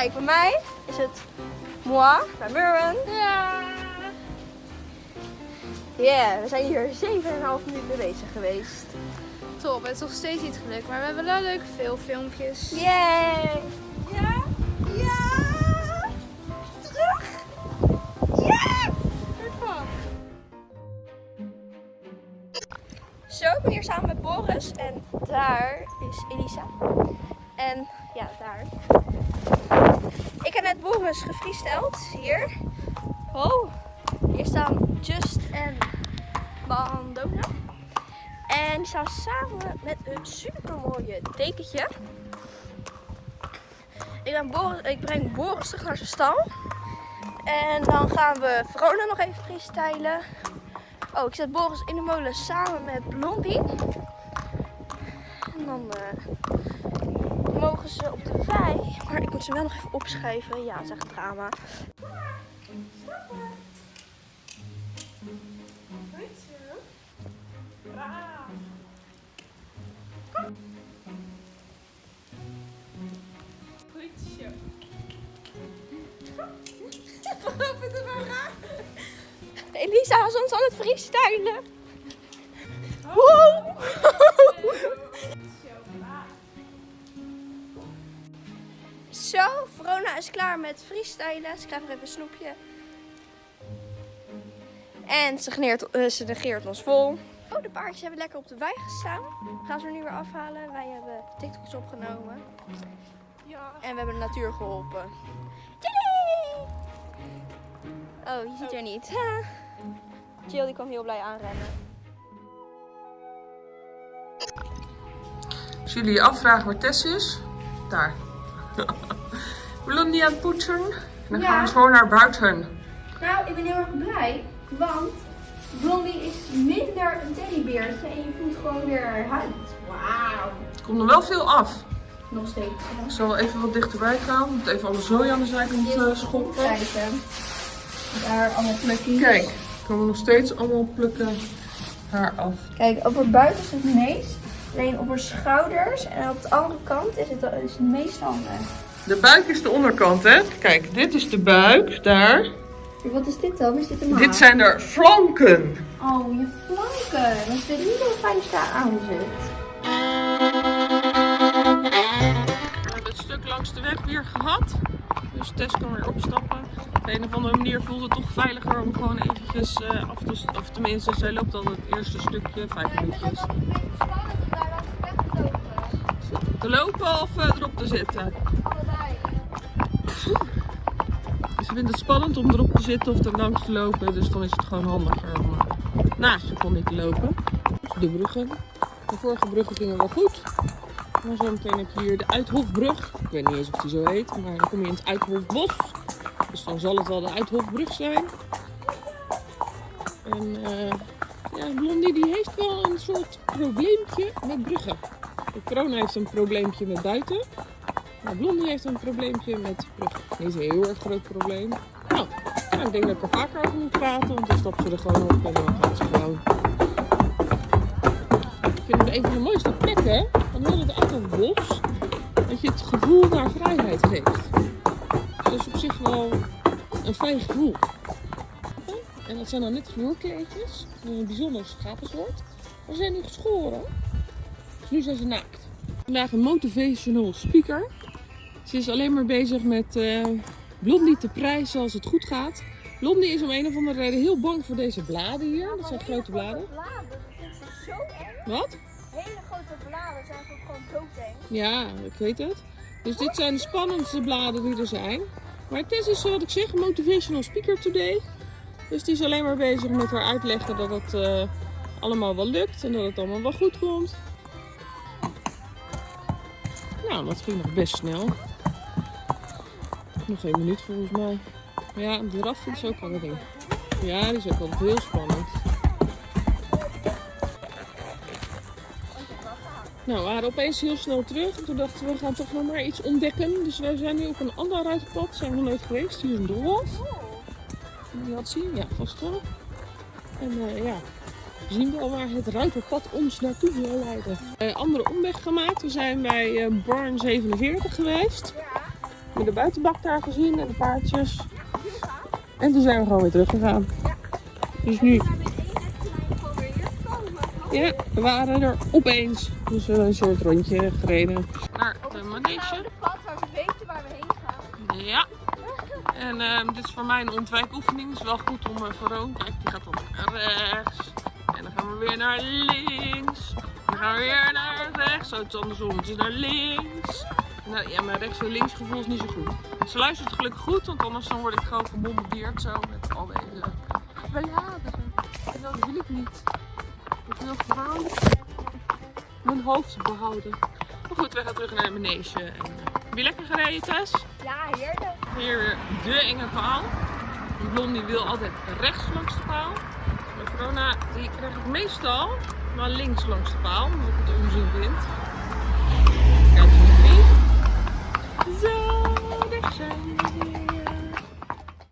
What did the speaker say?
Kijk, bij mij is het moi, bij Murren. Ja. Yeah, we zijn hier 7,5 minuten bezig geweest. Top, het is nog steeds niet gelukt, maar we hebben wel leuke veel filmpjes. Yay! Ja? Ja! Terug! Ja! Zo, ik ben hier samen met Boris en daar is Elisa. En ja, daar. Ik heb net Boris gefreesteld, hier. Oh, hier staan Just en Bandona. En die staan samen met een super mooie dekentje. Ik, ben Boris, ik breng Boris terug naar zijn stal. En dan gaan we Verona nog even freestylen. Oh, ik zet Boris in de molen samen met Blondie. En dan eh, mogen ze op de wei. Maar ik moet ze wel nog even opschrijven. Ja, het is echt drama. Goed zo. Elisa is ons aan het freestylen. Wow! Zo, Verona is klaar met freestylen. Ze krijgt nog even een snoepje. En ze, geneert, eh, ze negeert ons vol. Oh, de paardjes hebben lekker op de wei gestaan. Gaan ze er nu weer afhalen. Wij hebben TikToks opgenomen. Ja. En we hebben de natuur geholpen. Oh, je ziet er niet. Ha. Jill die kwam heel blij aanrennen. Als jullie je afvragen waar Tess is, daar. Blondie aan het poetsen. En dan Ja. gaan we zo naar buiten. Nou, ik ben heel erg blij, want Blondie is minder een teddybeertje en je voelt gewoon weer haar huid. Wauw. Er komt er wel veel af. Nog steeds. Ik zal even wat dichterbij gaan. Ik moet even alle zooi aan de zijkant uh, schoppen. Kijken. Daar allemaal plukjes. Kijk, ik kan nog steeds allemaal plukken haar af. Kijk, op haar buik is het meest. Alleen op haar schouders en op de andere kant is het, is het meest handig. De buik is de onderkant, hè? Kijk, dit is de buik, daar. Wat is dit dan? Is dit een maat? Dit zijn de flanken. Oh, je flanken. Dat is niet heel fijn als je daar aan zit. We hebben het stuk langs de weg weer gehad. Dus Tess kan weer opstappen. Op een of andere manier voelt het toch veiliger om gewoon eventjes uh, af te... Of tenminste, zij loopt dan het eerste stukje, vijf minuutjes. Te lopen of uh, erop te zitten? Ze vindt het spannend om erop te zitten of er langs te lopen. Dus dan is het gewoon handiger om uh, naast je pony te lopen. De bruggen. De vorige bruggen gingen wel goed. Maar zo meteen heb je hier de Uithofbrug. Ik weet niet eens of die zo heet, maar dan kom je in het Uithofbos. Dus dan zal het wel de Uithofbrug zijn. En uh, ja, Blondie die heeft wel een soort probleempje met bruggen. De corona heeft een probleempje met buiten. Maar Blondie heeft een probleempje met. Niet een heel erg groot probleem. Nou, ja, ik denk dat ik er vaker over moet praten, want dan stapt ze er gewoon op en dan gaat ze gewoon. Ik vind het een van de mooiste plekken van heel het Uithofbos. Dat je het gevoel naar vrijheid geeft. Dus dat is op zich wel een fijn gevoel. En dat zijn dan net vloerkleedjes. Een bijzonder schapensoort. Maar ze zijn nu geschoren. Dus nu zijn ze naakt. Vandaag een motivational speaker. Ze is alleen maar bezig met uh, Blondie te prijzen als het goed gaat. Blondie is om een of andere reden heel bang voor deze bladen hier. Dat zijn grote bladen. bladen, dat vindt ze zo erg. Wat? Hele grote bladen zijn ook gewoon doodeng. Ja, ik weet het. Dus dit zijn de spannendste bladen die er zijn. Maar Tess is, wat ik zeg, motivational speaker today. Dus die is alleen maar bezig met haar uitleggen dat het uh, allemaal wel lukt en dat het allemaal wel goed komt. Nou, dat ging nog best snel. Nog één minuut volgens mij. Maar ja, de is ook wel een ding. Ja, die is ook altijd heel spannend. Nou, we waren opeens heel snel terug. En toen dachten we, we gaan toch nog maar iets ontdekken. Dus wij zijn nu op een ander ruitenpad. Zijn we nooit geweest. Hier is een doolhof. Die had zien? Ja, vast wel. En uh, ja, we zien wel waar het ruiterpad ons naartoe wil leiden. Uh, andere omweg gemaakt. We zijn bij uh, Barn 47 geweest. Ja. Met de buitenbak daar gezien en de paardjes. En toen zijn we gewoon weer teruggegaan. Dus nu, ja, we waren er opeens. Dus we hebben een soort rondje gereden. Naar de manege. pad waar we weten waar we heen gaan. Ja. En ehm, dit is voor mij een ontwijkoefening. Het is wel goed om uh, Veroon. Kijk, die gaat dan rechts. En dan gaan we weer naar links. Dan gaan we weer naar rechts. Zo, het is andersom. Het is naar links. Nou, ja, mijn rechts en links gevoel is niet zo goed. Ze luistert gelukkig goed, want anders dan word ik gewoon gebombardeerd zo met al deze bladeren. En dat wil ik niet. Ik wil gewoon mijn hoofd behouden. Maar goed, we gaan terug naar de manege. En, eh, heb je lekker gereden, Tess? Ja, heerlijk. Hier weer de enge paal. Die blondie wil altijd rechts langs de paal. Krijg ik meestal maar links langs de paal, omdat ik het onzin vind. Kijk wie. Zo, daar zijn.